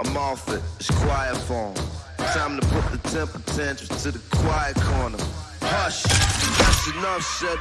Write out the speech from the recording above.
I'm off it, it's quiet form. Time to put the temper tantrums to the quiet corner. Hush, that's enough said.